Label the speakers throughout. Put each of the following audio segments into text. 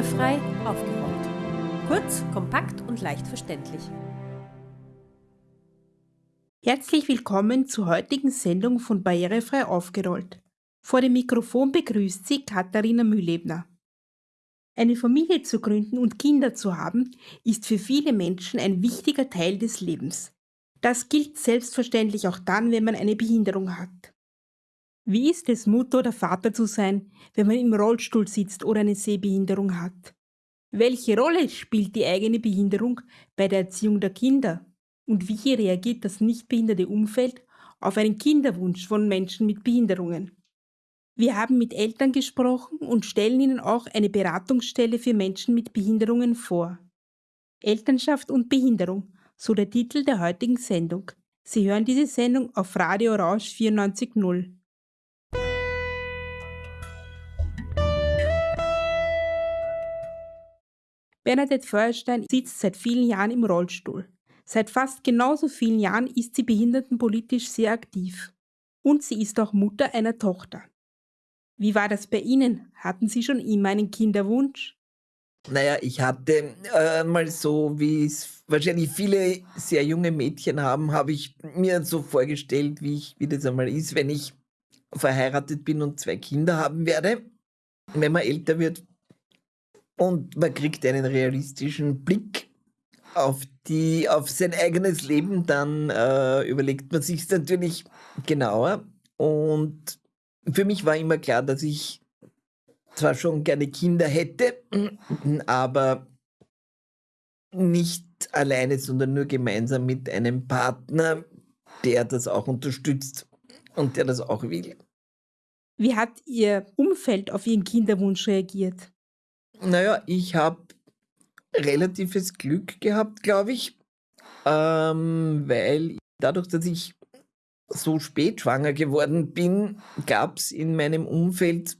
Speaker 1: Barrierefrei aufgerollt. Kurz, kompakt und leicht verständlich.
Speaker 2: Herzlich willkommen zur heutigen Sendung von Barrierefrei aufgerollt. Vor dem Mikrofon begrüßt Sie Katharina Mühlebner. Eine Familie zu gründen und Kinder zu haben, ist für viele Menschen ein wichtiger Teil des Lebens. Das gilt selbstverständlich auch dann, wenn man eine Behinderung hat. Wie ist es, Mutter oder Vater zu sein, wenn man im Rollstuhl sitzt oder eine Sehbehinderung hat? Welche Rolle spielt die eigene Behinderung bei der Erziehung der Kinder? Und wie reagiert das nicht behinderte Umfeld auf einen Kinderwunsch von Menschen mit Behinderungen? Wir haben mit Eltern gesprochen und stellen Ihnen auch eine Beratungsstelle für Menschen mit Behinderungen vor. Elternschaft und Behinderung, so der Titel der heutigen Sendung. Sie hören diese Sendung auf Radio Orange 94.0. Bernadette Feuerstein sitzt seit vielen Jahren im Rollstuhl. Seit fast genauso vielen Jahren ist sie behindertenpolitisch sehr aktiv. Und sie ist auch Mutter einer Tochter. Wie war das bei Ihnen? Hatten Sie schon immer einen Kinderwunsch?
Speaker 3: Naja, ich hatte äh, mal so, wie es wahrscheinlich viele sehr junge Mädchen haben, habe ich mir so vorgestellt, wie, ich, wie das einmal ist, wenn ich verheiratet bin und zwei Kinder haben werde. Wenn man älter wird, und man kriegt einen realistischen Blick auf, die, auf sein eigenes Leben, dann äh, überlegt man sich natürlich genauer. Und für mich war immer klar, dass ich zwar schon gerne Kinder hätte, aber nicht alleine, sondern nur gemeinsam mit einem Partner, der das auch unterstützt und der das auch will.
Speaker 2: Wie hat Ihr Umfeld auf Ihren Kinderwunsch reagiert?
Speaker 3: Naja, ich habe relatives Glück gehabt, glaube ich, ähm, weil dadurch, dass ich so spät schwanger geworden bin, gab es in meinem Umfeld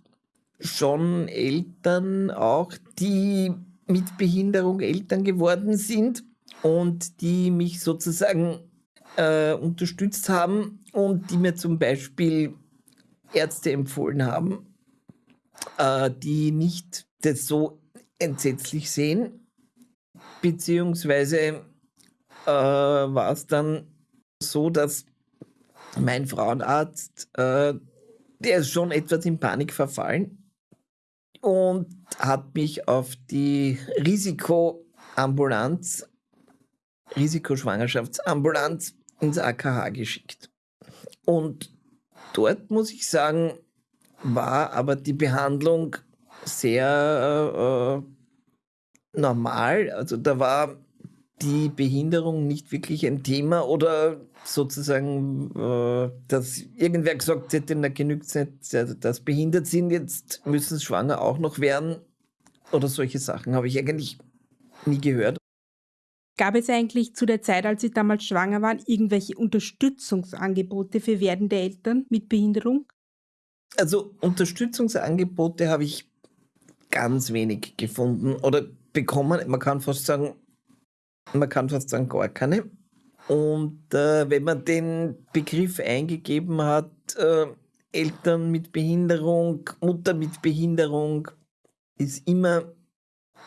Speaker 3: schon Eltern auch, die mit Behinderung Eltern geworden sind und die mich sozusagen äh, unterstützt haben und die mir zum Beispiel Ärzte empfohlen haben, äh, die nicht das so entsetzlich sehen. Beziehungsweise äh, war es dann so, dass mein Frauenarzt, äh, der ist schon etwas in Panik verfallen und hat mich auf die Risikoambulanz, Risikoschwangerschaftsambulanz ins AKH geschickt. Und dort muss ich sagen, war aber die Behandlung sehr äh, normal. Also da war die Behinderung nicht wirklich ein Thema oder sozusagen, äh, dass irgendwer gesagt hätte, na genügt nicht, dass behindert sind, jetzt müssen sie schwanger auch noch werden oder solche Sachen habe ich eigentlich nie gehört.
Speaker 2: Gab es eigentlich zu der Zeit, als Sie damals schwanger waren, irgendwelche Unterstützungsangebote für werdende Eltern mit Behinderung?
Speaker 3: Also Unterstützungsangebote habe ich ganz wenig gefunden oder bekommen. Man kann fast sagen, man kann fast sagen gar keine. Und äh, wenn man den Begriff eingegeben hat, äh, Eltern mit Behinderung, Mutter mit Behinderung, ist immer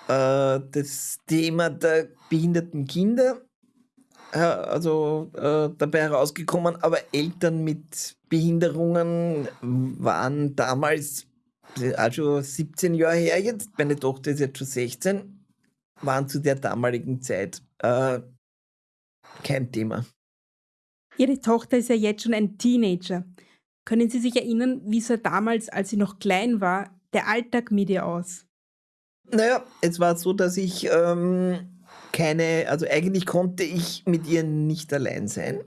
Speaker 3: äh, das Thema der behinderten Kinder äh, also äh, dabei herausgekommen, aber Eltern mit Behinderungen waren damals also 17 Jahre her jetzt, meine Tochter ist jetzt schon 16, waren zu der damaligen Zeit äh, kein Thema.
Speaker 2: Ihre Tochter ist ja jetzt schon ein Teenager. Können Sie sich erinnern, wie sah damals, als sie noch klein war, der Alltag mit ihr aus?
Speaker 3: Naja, es war so, dass ich ähm, keine, also eigentlich konnte ich mit ihr nicht allein sein.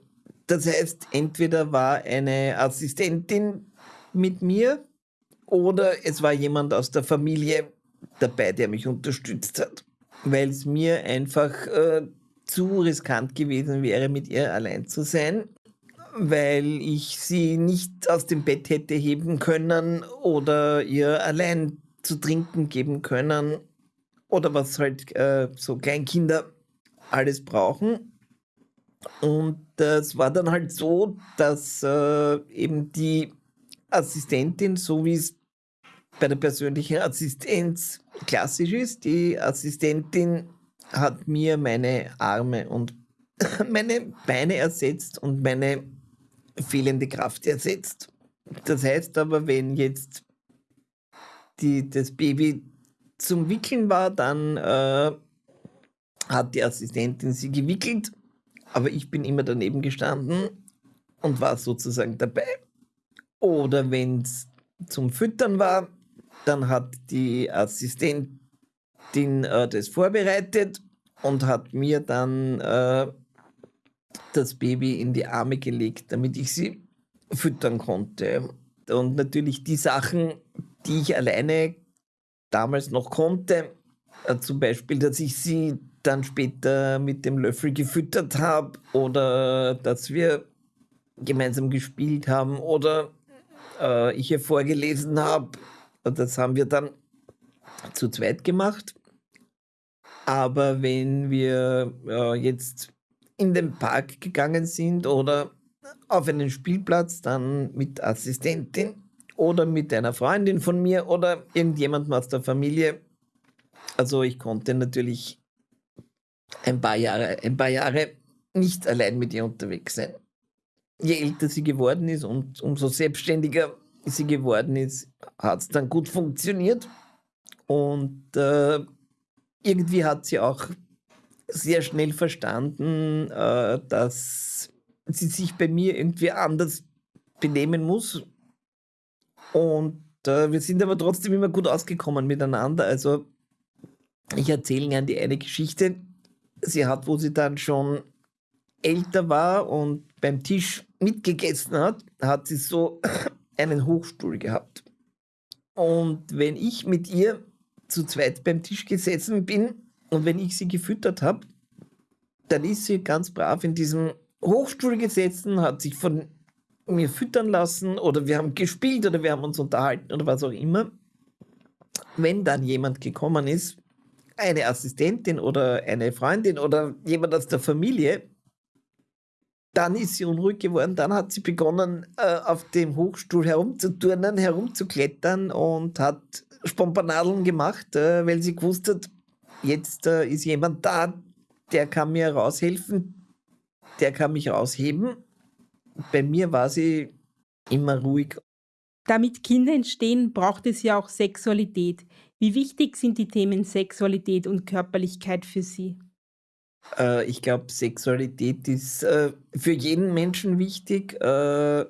Speaker 3: Das heißt, entweder war eine Assistentin mit mir, oder es war jemand aus der Familie dabei, der mich unterstützt hat, weil es mir einfach äh, zu riskant gewesen wäre, mit ihr allein zu sein, weil ich sie nicht aus dem Bett hätte heben können oder ihr allein zu trinken geben können oder was halt äh, so Kleinkinder alles brauchen. Und es war dann halt so, dass äh, eben die Assistentin, so wie es bei der persönlichen Assistenz klassisch ist. Die Assistentin hat mir meine Arme und meine Beine ersetzt und meine fehlende Kraft ersetzt. Das heißt aber, wenn jetzt die, das Baby zum Wickeln war, dann äh, hat die Assistentin sie gewickelt, aber ich bin immer daneben gestanden und war sozusagen dabei. Oder wenn es zum Füttern war, dann hat die Assistentin äh, das vorbereitet und hat mir dann äh, das Baby in die Arme gelegt, damit ich sie füttern konnte. Und natürlich die Sachen, die ich alleine damals noch konnte, äh, zum Beispiel, dass ich sie dann später mit dem Löffel gefüttert habe oder dass wir gemeinsam gespielt haben oder äh, ich ihr vorgelesen habe. Das haben wir dann zu zweit gemacht. Aber wenn wir äh, jetzt in den Park gegangen sind oder auf einen Spielplatz, dann mit Assistentin oder mit einer Freundin von mir oder irgendjemandem aus der Familie. Also ich konnte natürlich ein paar Jahre, ein paar Jahre nicht allein mit ihr unterwegs sein. Je älter sie geworden ist und umso selbstständiger sie geworden ist, hat es dann gut funktioniert. Und äh, irgendwie hat sie auch sehr schnell verstanden, äh, dass sie sich bei mir irgendwie anders benehmen muss. Und äh, wir sind aber trotzdem immer gut ausgekommen miteinander. Also ich erzähle gerne die eine Geschichte. Sie hat, wo sie dann schon älter war und beim Tisch mitgegessen hat, hat sie so einen Hochstuhl gehabt. Und wenn ich mit ihr zu zweit beim Tisch gesessen bin und wenn ich sie gefüttert habe, dann ist sie ganz brav in diesem Hochstuhl gesessen, hat sich von mir füttern lassen oder wir haben gespielt oder wir haben uns unterhalten oder was auch immer. Wenn dann jemand gekommen ist, eine Assistentin oder eine Freundin oder jemand aus der Familie, dann ist sie unruhig geworden, dann hat sie begonnen, äh, auf dem Hochstuhl herumzuturnen, herumzuklettern und hat Spompanadeln gemacht, äh, weil sie gewusst hat, jetzt äh, ist jemand da, der kann mir raushelfen, der kann mich rausheben. Bei mir war sie immer ruhig.
Speaker 2: Damit Kinder entstehen, braucht es ja auch Sexualität. Wie wichtig sind die Themen Sexualität und Körperlichkeit für Sie?
Speaker 3: Äh, ich glaube, Sexualität ist äh, für jeden Menschen wichtig, äh,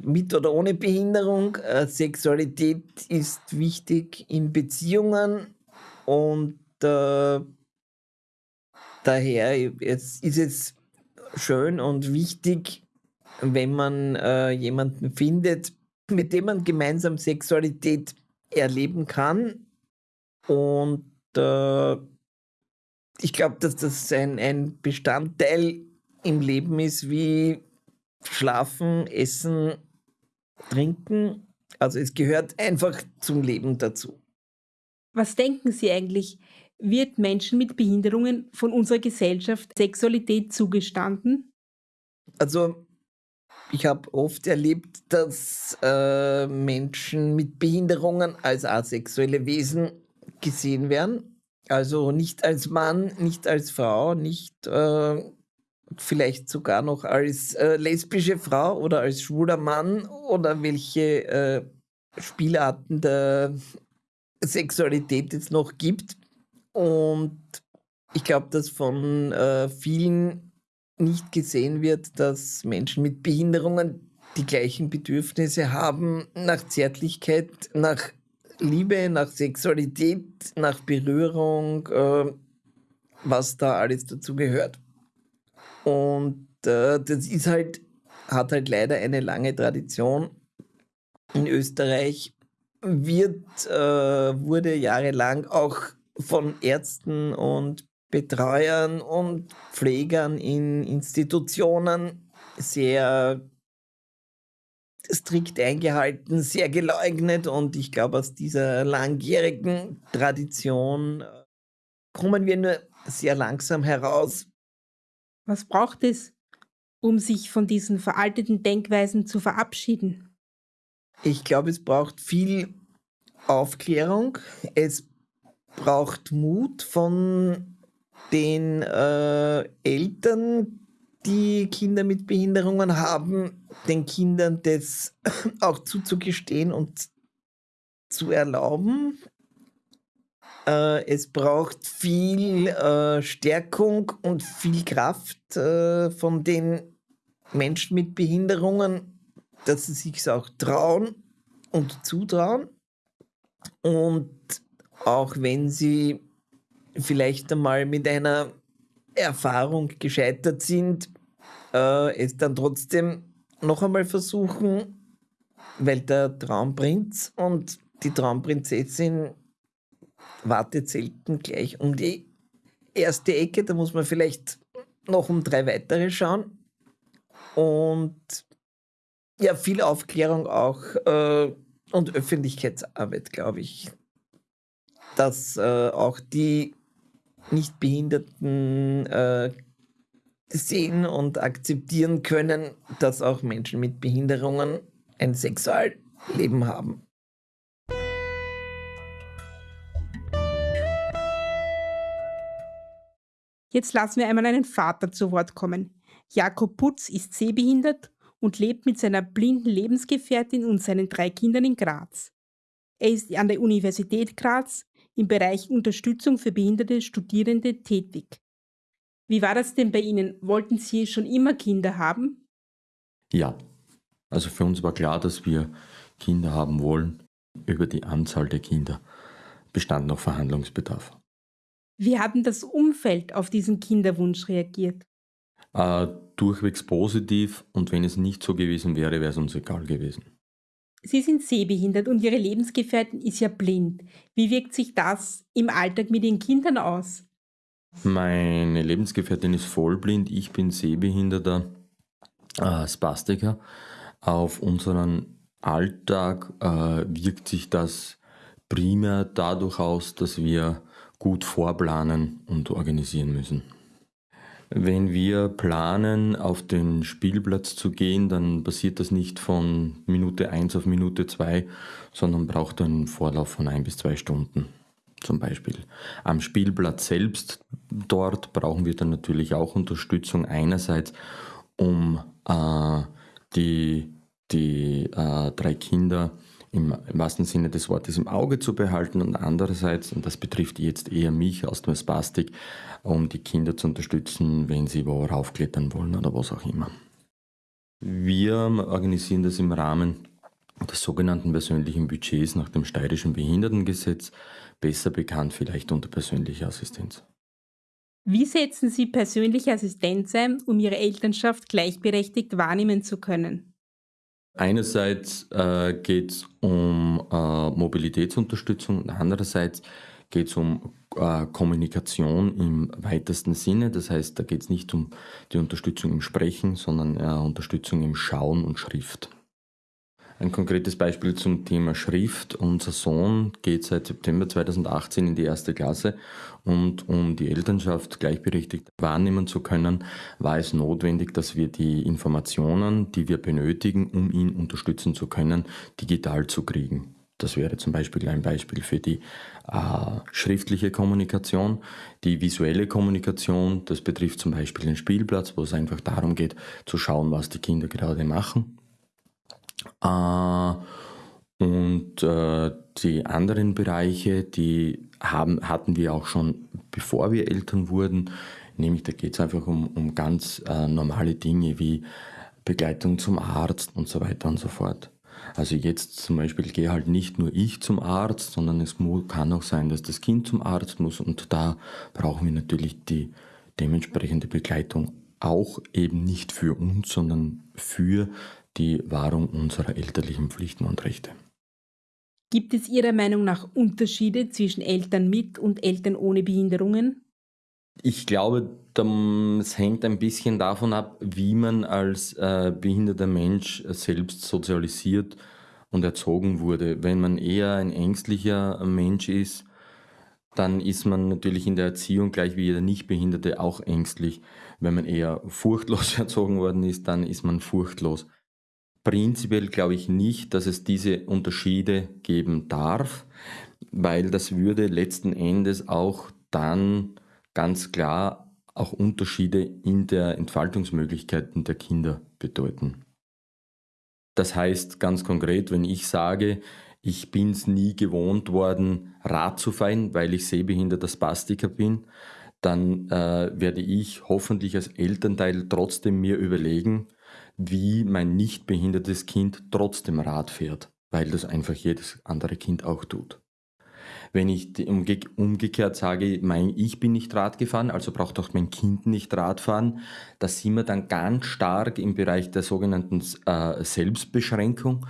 Speaker 3: mit oder ohne Behinderung. Äh, Sexualität ist wichtig in Beziehungen und äh, daher es ist es schön und wichtig, wenn man äh, jemanden findet, mit dem man gemeinsam Sexualität erleben kann. Und äh, ich glaube, dass das ein, ein Bestandteil im Leben ist, wie Schlafen, Essen, Trinken. Also es gehört einfach zum Leben dazu.
Speaker 2: Was denken Sie eigentlich? Wird Menschen mit Behinderungen von unserer Gesellschaft Sexualität zugestanden?
Speaker 3: Also ich habe oft erlebt, dass äh, Menschen mit Behinderungen als asexuelle Wesen gesehen werden. Also nicht als Mann, nicht als Frau, nicht äh, vielleicht sogar noch als äh, lesbische Frau oder als schwuler Mann oder welche äh, Spielarten der Sexualität es noch gibt. Und ich glaube, dass von äh, vielen nicht gesehen wird, dass Menschen mit Behinderungen die gleichen Bedürfnisse haben nach Zärtlichkeit, nach Liebe, nach Sexualität, nach Berührung, äh, was da alles dazu gehört. Und äh, das ist halt, hat halt leider eine lange Tradition. In Österreich wird, äh, wurde jahrelang auch von Ärzten und Betreuern und Pflegern in Institutionen sehr strikt eingehalten, sehr geleugnet und ich glaube, aus dieser langjährigen Tradition äh, kommen wir nur sehr langsam heraus.
Speaker 2: Was braucht es, um sich von diesen veralteten Denkweisen zu verabschieden?
Speaker 3: Ich glaube, es braucht viel Aufklärung, es braucht Mut von den äh, Eltern, die Kinder mit Behinderungen haben, den Kindern das auch zuzugestehen und zu erlauben. Äh, es braucht viel äh, Stärkung und viel Kraft äh, von den Menschen mit Behinderungen, dass sie sich auch trauen und zutrauen. Und auch wenn sie vielleicht einmal mit einer Erfahrung gescheitert sind, äh, es dann trotzdem noch einmal versuchen, weil der Traumprinz und die Traumprinzessin wartet selten gleich um die erste Ecke. Da muss man vielleicht noch um drei weitere schauen. Und ja, viel Aufklärung auch äh, und Öffentlichkeitsarbeit, glaube ich. Dass äh, auch die Nichtbehinderten äh, sehen und akzeptieren können, dass auch Menschen mit Behinderungen ein Sexualleben haben.
Speaker 2: Jetzt lassen wir einmal einen Vater zu Wort kommen. Jakob Putz ist sehbehindert und lebt mit seiner blinden Lebensgefährtin und seinen drei Kindern in Graz. Er ist an der Universität Graz im Bereich Unterstützung für behinderte Studierende tätig. Wie war das denn bei Ihnen? Wollten Sie schon immer Kinder haben?
Speaker 4: Ja, also für uns war klar, dass wir Kinder haben wollen. Über die Anzahl der Kinder bestand noch Verhandlungsbedarf.
Speaker 2: Wie hat denn das Umfeld auf diesen Kinderwunsch reagiert?
Speaker 4: Äh, durchwegs positiv und wenn es nicht so gewesen wäre, wäre es uns egal gewesen.
Speaker 2: Sie sind sehbehindert und Ihre Lebensgefährtin ist ja blind. Wie wirkt sich das im Alltag mit Ihren Kindern aus?
Speaker 4: Meine Lebensgefährtin ist vollblind, ich bin sehbehinderter äh, Spastiker. Auf unseren Alltag äh, wirkt sich das primär dadurch aus, dass wir gut vorplanen und organisieren müssen. Wenn wir planen, auf den Spielplatz zu gehen, dann passiert das nicht von Minute 1 auf Minute 2, sondern braucht einen Vorlauf von ein bis zwei Stunden. Zum Beispiel am Spielplatz selbst, dort brauchen wir dann natürlich auch Unterstützung einerseits, um äh, die, die äh, drei Kinder im, im wahrsten Sinne des Wortes im Auge zu behalten und andererseits, und das betrifft jetzt eher mich aus dem Spastik, um die Kinder zu unterstützen, wenn sie wo raufklettern wollen oder was auch immer. Wir organisieren das im Rahmen des sogenannten persönlichen Budgets nach dem steirischen Behindertengesetz, besser bekannt vielleicht unter persönlicher Assistenz.
Speaker 2: Wie setzen Sie persönliche Assistenz ein, um Ihre Elternschaft gleichberechtigt wahrnehmen zu können?
Speaker 4: Einerseits äh, geht es um äh, Mobilitätsunterstützung andererseits geht es um äh, Kommunikation im weitesten Sinne. Das heißt, da geht es nicht um die Unterstützung im Sprechen, sondern äh, Unterstützung im Schauen und Schrift. Ein konkretes Beispiel zum Thema Schrift. Unser Sohn geht seit September 2018 in die erste Klasse und um die Elternschaft gleichberechtigt wahrnehmen zu können, war es notwendig, dass wir die Informationen, die wir benötigen, um ihn unterstützen zu können, digital zu kriegen. Das wäre zum Beispiel ein Beispiel für die äh, schriftliche Kommunikation. Die visuelle Kommunikation, das betrifft zum Beispiel den Spielplatz, wo es einfach darum geht, zu schauen, was die Kinder gerade machen äh, und äh, die anderen Bereiche, die haben, hatten wir auch schon, bevor wir Eltern wurden. Nämlich da geht es einfach um, um ganz äh, normale Dinge wie Begleitung zum Arzt und so weiter und so fort. Also jetzt zum Beispiel gehe halt nicht nur ich zum Arzt, sondern es kann auch sein, dass das Kind zum Arzt muss und da brauchen wir natürlich die dementsprechende Begleitung auch eben nicht für uns, sondern für die Wahrung unserer elterlichen Pflichten und Rechte.
Speaker 2: Gibt es Ihrer Meinung nach Unterschiede zwischen Eltern mit und Eltern ohne Behinderungen?
Speaker 4: Ich glaube, es hängt ein bisschen davon ab, wie man als äh, behinderter Mensch selbst sozialisiert und erzogen wurde. Wenn man eher ein ängstlicher Mensch ist, dann ist man natürlich in der Erziehung gleich wie jeder Nichtbehinderte auch ängstlich. Wenn man eher furchtlos erzogen worden ist, dann ist man furchtlos. Prinzipiell glaube ich nicht, dass es diese Unterschiede geben darf, weil das würde letzten Endes auch dann ganz klar auch Unterschiede in der Entfaltungsmöglichkeiten der Kinder bedeuten. Das heißt ganz konkret, wenn ich sage, ich bin es nie gewohnt worden, Rad zu fahren, weil ich sehbehinderter Spastiker bin, dann äh, werde ich hoffentlich als Elternteil trotzdem mir überlegen, wie mein nicht behindertes Kind trotzdem Rad fährt, weil das einfach jedes andere Kind auch tut. Wenn ich umge umgekehrt sage, mein, ich bin nicht Rad gefahren, also braucht auch mein Kind nicht Rad fahren, da sind wir dann ganz stark im Bereich der sogenannten äh, Selbstbeschränkung,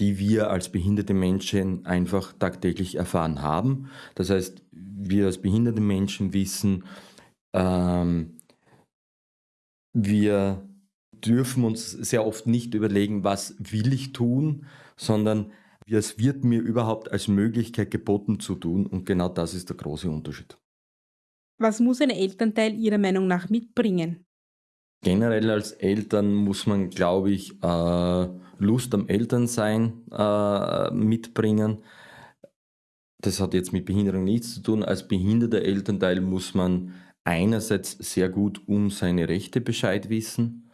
Speaker 4: die wir als behinderte Menschen einfach tagtäglich erfahren haben. Das heißt, wir als behinderte Menschen wissen, ähm, wir dürfen uns sehr oft nicht überlegen, was will ich tun, sondern es wird mir überhaupt als Möglichkeit geboten zu tun und genau das ist der große Unterschied.
Speaker 2: Was muss ein Elternteil Ihrer Meinung nach mitbringen?
Speaker 4: Generell als Eltern muss man, glaube ich, äh, Lust am Elternsein äh, mitbringen. Das hat jetzt mit Behinderung nichts zu tun. Als behinderter Elternteil muss man einerseits sehr gut um seine Rechte Bescheid wissen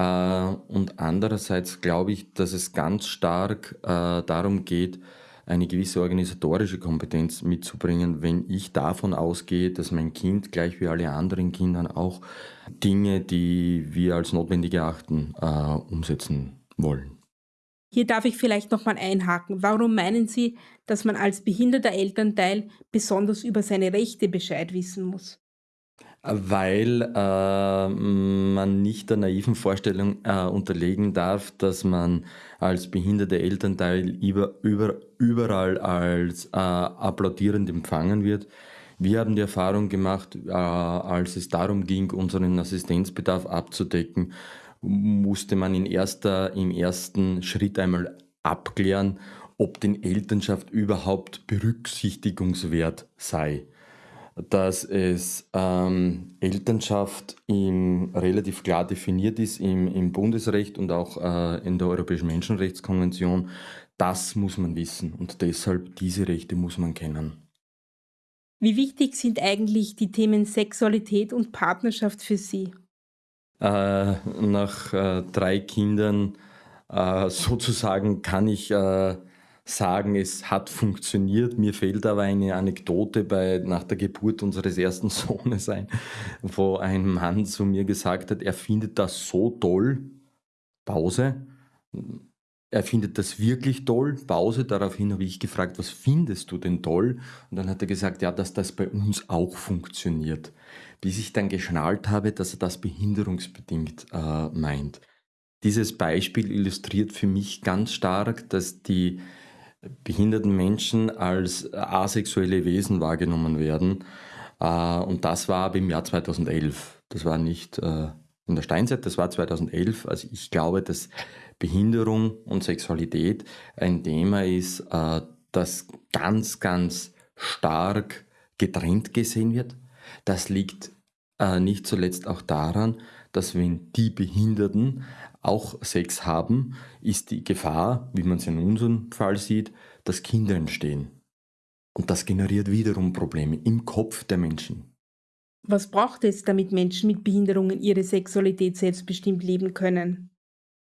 Speaker 4: und andererseits glaube ich, dass es ganz stark äh, darum geht, eine gewisse organisatorische Kompetenz mitzubringen, wenn ich davon ausgehe, dass mein Kind gleich wie alle anderen Kindern auch Dinge, die wir als notwendig erachten, äh, umsetzen wollen.
Speaker 2: Hier darf ich vielleicht nochmal einhaken. Warum meinen Sie, dass man als behinderter Elternteil besonders über seine Rechte Bescheid wissen muss?
Speaker 4: Weil äh, man nicht der naiven Vorstellung äh, unterlegen darf, dass man als behinderte Elternteil über, über, überall als äh, applaudierend empfangen wird. Wir haben die Erfahrung gemacht, äh, als es darum ging, unseren Assistenzbedarf abzudecken, musste man in erster, im ersten Schritt einmal abklären, ob den Elternschaft überhaupt berücksichtigungswert sei dass es ähm, Elternschaft im, relativ klar definiert ist im, im Bundesrecht und auch äh, in der Europäischen Menschenrechtskonvention. Das muss man wissen und deshalb diese Rechte muss man kennen.
Speaker 2: Wie wichtig sind eigentlich die Themen Sexualität und Partnerschaft für Sie?
Speaker 4: Äh, nach äh, drei Kindern äh, sozusagen kann ich äh, sagen, es hat funktioniert. Mir fehlt aber eine Anekdote bei, nach der Geburt unseres ersten Sohnes ein, wo ein Mann zu mir gesagt hat, er findet das so toll. Pause. Er findet das wirklich toll. Pause. Daraufhin habe ich gefragt, was findest du denn toll? Und dann hat er gesagt, ja, dass das bei uns auch funktioniert. Bis ich dann geschnallt habe, dass er das behinderungsbedingt äh, meint. Dieses Beispiel illustriert für mich ganz stark, dass die behinderten Menschen als asexuelle Wesen wahrgenommen werden. Äh, und das war aber im Jahr 2011. Das war nicht äh, in der Steinzeit, das war 2011. Also ich glaube, dass Behinderung und Sexualität ein Thema ist, äh, das ganz, ganz stark getrennt gesehen wird. Das liegt nicht zuletzt auch daran, dass wenn die Behinderten auch Sex haben, ist die Gefahr, wie man es in unserem Fall sieht, dass Kinder entstehen. Und das generiert wiederum Probleme im Kopf der Menschen.
Speaker 2: Was braucht es, damit Menschen mit Behinderungen ihre Sexualität selbstbestimmt leben können?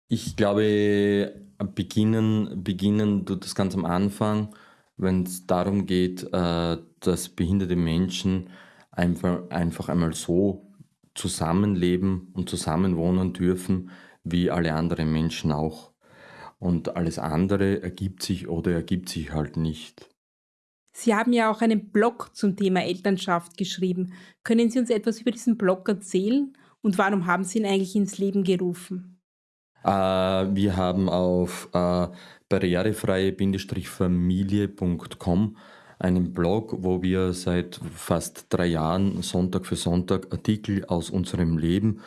Speaker 4: Ich glaube, beginnen, beginnen tut das ganz am Anfang, wenn es darum geht, äh, dass behinderte Menschen einfach, einfach einmal so zusammenleben und zusammenwohnen dürfen, wie alle anderen Menschen auch. Und alles andere ergibt sich oder ergibt sich halt nicht.
Speaker 2: Sie haben ja auch einen Blog zum Thema Elternschaft geschrieben. Können Sie uns etwas über diesen Blog erzählen und warum haben Sie ihn eigentlich ins Leben gerufen?
Speaker 4: Äh, wir haben auf äh, barrierefreie-familie.com einen Blog, wo wir seit fast drei Jahren Sonntag für Sonntag Artikel aus unserem Leben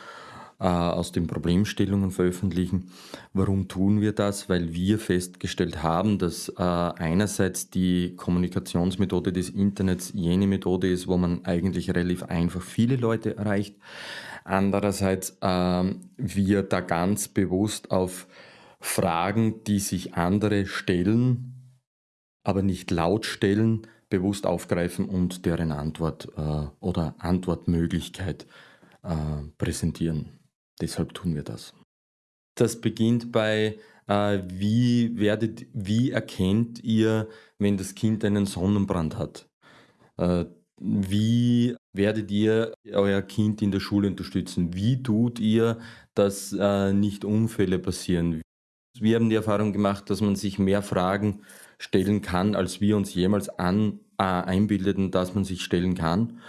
Speaker 4: aus den Problemstellungen veröffentlichen. Warum tun wir das? Weil wir festgestellt haben, dass äh, einerseits die Kommunikationsmethode des Internets jene Methode ist, wo man eigentlich relativ einfach viele Leute erreicht. Andererseits äh, wir da ganz bewusst auf Fragen, die sich andere stellen, aber nicht laut stellen, bewusst aufgreifen und deren Antwort äh, oder Antwortmöglichkeit äh, präsentieren. Deshalb tun wir das. Das beginnt bei, äh, wie, werdet, wie erkennt ihr, wenn das Kind einen Sonnenbrand hat? Äh, wie werdet ihr euer Kind in der Schule unterstützen? Wie tut ihr, dass äh, nicht Unfälle passieren? Wir haben die Erfahrung gemacht, dass man sich mehr Fragen stellen kann, als wir uns jemals an, äh, einbildeten, dass man sich stellen kann.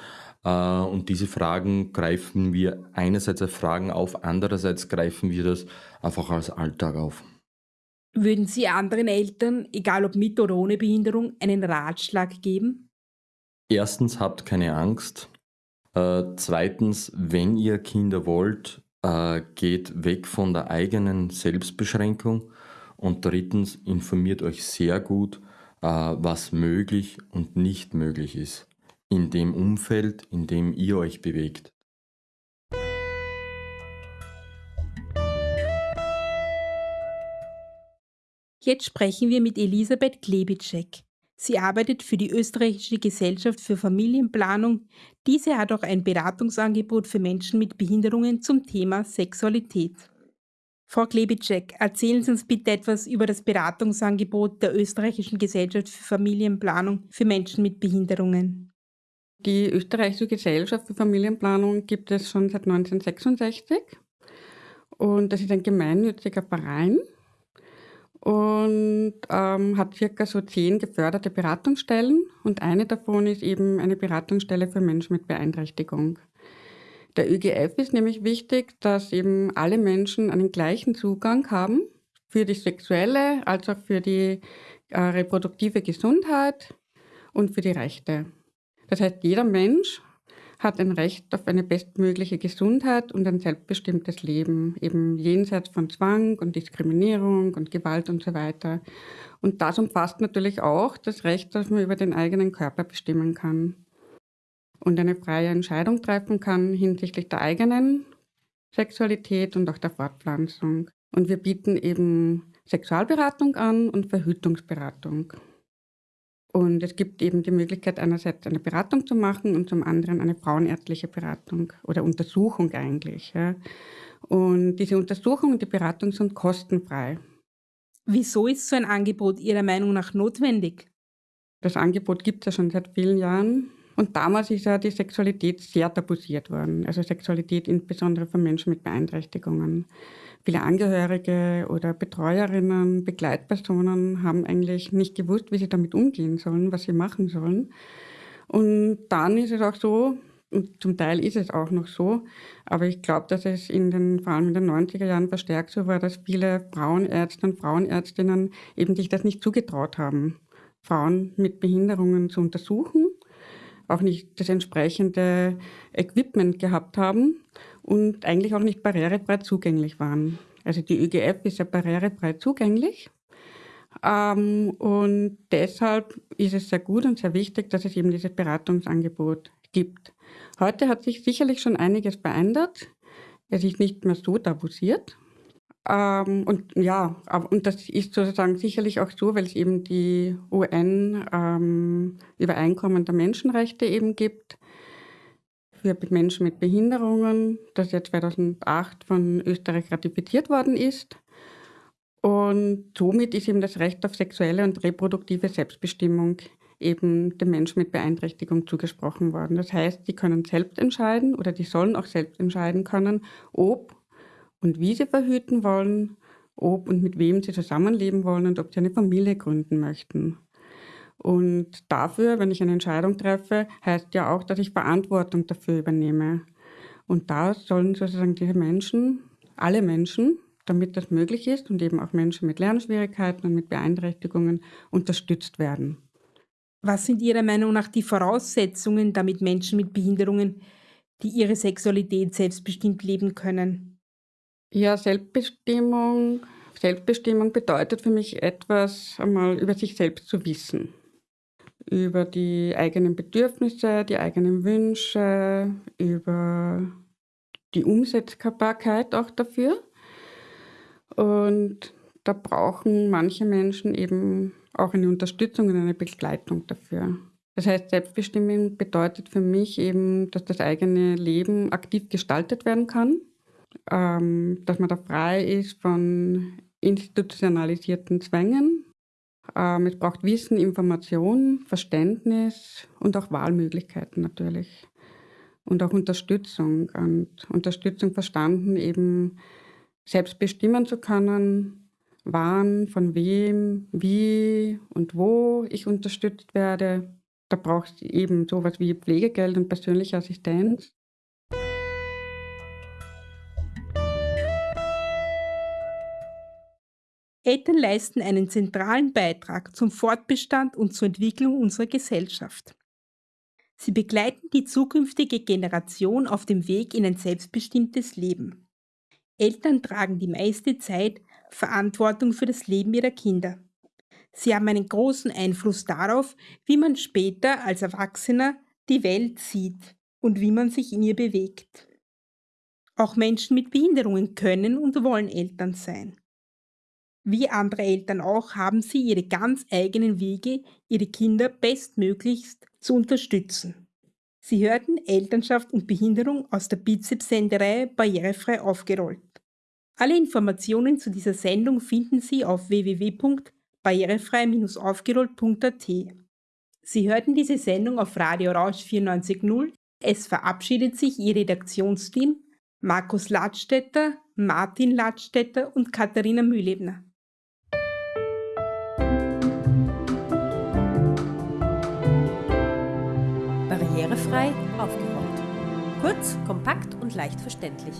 Speaker 4: Äh, und diese Fragen greifen wir einerseits als Fragen auf, andererseits greifen wir das einfach als Alltag auf.
Speaker 2: Würden Sie anderen Eltern, egal ob mit oder ohne Behinderung, einen Ratschlag geben?
Speaker 4: Erstens, habt keine Angst. Äh, zweitens, wenn ihr Kinder wollt, äh, geht weg von der eigenen Selbstbeschränkung. Und drittens, informiert euch sehr gut, äh, was möglich und nicht möglich ist in dem Umfeld, in dem ihr euch bewegt.
Speaker 2: Jetzt sprechen wir mit Elisabeth Klebitschek. Sie arbeitet für die Österreichische Gesellschaft für Familienplanung. Diese hat auch ein Beratungsangebot für Menschen mit Behinderungen zum Thema Sexualität. Frau Klebitschek, erzählen Sie uns bitte etwas über das Beratungsangebot der Österreichischen Gesellschaft für Familienplanung für Menschen mit Behinderungen.
Speaker 5: Die Österreichische Gesellschaft für Familienplanung gibt es schon seit 1966 und das ist ein gemeinnütziger Verein und ähm, hat circa so zehn geförderte Beratungsstellen und eine davon ist eben eine Beratungsstelle für Menschen mit Beeinträchtigung. Der ÖGF ist nämlich wichtig, dass eben alle Menschen einen gleichen Zugang haben für die sexuelle als auch für die äh, reproduktive Gesundheit und für die Rechte. Das heißt, jeder Mensch hat ein Recht auf eine bestmögliche Gesundheit und ein selbstbestimmtes Leben, eben jenseits von Zwang und Diskriminierung und Gewalt und so weiter. Und das umfasst natürlich auch das Recht, dass man über den eigenen Körper bestimmen kann und eine freie Entscheidung treffen kann hinsichtlich der eigenen Sexualität und auch der Fortpflanzung. Und wir bieten eben Sexualberatung an und Verhütungsberatung. Und es gibt eben die Möglichkeit, einerseits eine Beratung zu machen und zum anderen eine frauenärztliche Beratung oder Untersuchung eigentlich. Ja. Und diese Untersuchung und die Beratung sind kostenfrei.
Speaker 2: Wieso ist so ein Angebot Ihrer Meinung nach notwendig?
Speaker 5: Das Angebot gibt es ja schon seit vielen Jahren. Und damals ist ja die Sexualität sehr tabuisiert worden. Also Sexualität insbesondere für Menschen mit Beeinträchtigungen. Viele Angehörige oder Betreuerinnen, Begleitpersonen haben eigentlich nicht gewusst, wie sie damit umgehen sollen, was sie machen sollen. Und dann ist es auch so, und zum Teil ist es auch noch so, aber ich glaube, dass es in den, vor allem in den 90er Jahren verstärkt so war, dass viele Frauenärzte und Frauenärztinnen eben sich das nicht zugetraut haben, Frauen mit Behinderungen zu untersuchen, auch nicht das entsprechende Equipment gehabt haben und eigentlich auch nicht barrierefrei zugänglich waren. Also die ÖGF ist ja barrierefrei zugänglich. Ähm, und deshalb ist es sehr gut und sehr wichtig, dass es eben dieses Beratungsangebot gibt. Heute hat sich sicherlich schon einiges verändert. Es ist nicht mehr so tabuisiert. Ähm, und ja, und das ist sozusagen sicherlich auch so, weil es eben die UN-Übereinkommen ähm, der Menschenrechte eben gibt für Menschen mit Behinderungen, das ja 2008 von Österreich ratifiziert worden ist. Und somit ist eben das Recht auf sexuelle und reproduktive Selbstbestimmung eben den Menschen mit Beeinträchtigung zugesprochen worden. Das heißt, sie können selbst entscheiden oder die sollen auch selbst entscheiden können, ob und wie sie verhüten wollen, ob und mit wem sie zusammenleben wollen und ob sie eine Familie gründen möchten. Und dafür, wenn ich eine Entscheidung treffe, heißt ja auch, dass ich Verantwortung dafür übernehme. Und da sollen sozusagen diese Menschen, alle Menschen, damit das möglich ist und eben auch Menschen mit Lernschwierigkeiten und mit Beeinträchtigungen unterstützt werden.
Speaker 2: Was sind Ihrer Meinung nach die Voraussetzungen, damit Menschen mit Behinderungen, die ihre Sexualität selbstbestimmt leben können?
Speaker 5: Ja, Selbstbestimmung. Selbstbestimmung bedeutet für mich etwas, einmal über sich selbst zu wissen über die eigenen Bedürfnisse, die eigenen Wünsche, über die Umsetzbarkeit auch dafür. Und da brauchen manche Menschen eben auch eine Unterstützung und eine Begleitung dafür. Das heißt, Selbstbestimmung bedeutet für mich eben, dass das eigene Leben aktiv gestaltet werden kann, ähm, dass man da frei ist von institutionalisierten Zwängen. Ähm, es braucht Wissen, Information, Verständnis und auch Wahlmöglichkeiten natürlich. Und auch Unterstützung. Und Unterstützung verstanden, eben selbst bestimmen zu können, wann, von wem, wie und wo ich unterstützt werde. Da braucht es eben sowas wie Pflegegeld und persönliche Assistenz.
Speaker 2: Eltern leisten einen zentralen Beitrag zum Fortbestand und zur Entwicklung unserer Gesellschaft. Sie begleiten die zukünftige Generation auf dem Weg in ein selbstbestimmtes Leben. Eltern tragen die meiste Zeit Verantwortung für das Leben ihrer Kinder. Sie haben einen großen Einfluss darauf, wie man später als Erwachsener die Welt sieht und wie man sich in ihr bewegt. Auch Menschen mit Behinderungen können und wollen Eltern sein. Wie andere Eltern auch haben sie ihre ganz eigenen Wege, ihre Kinder bestmöglichst zu unterstützen. Sie hörten Elternschaft und Behinderung aus der Bizeps-Sendereihe Barrierefrei aufgerollt. Alle Informationen zu dieser Sendung finden Sie auf www.barrierefrei-aufgerollt.at. Sie hörten diese Sendung auf Radio Rausch 94.0. Es verabschiedet sich Ihr Redaktionsteam Markus Ladstätter, Martin Ladstätter und Katharina Mühlebner.
Speaker 1: Barrierefrei aufgerollt. Kurz, kompakt und leicht verständlich.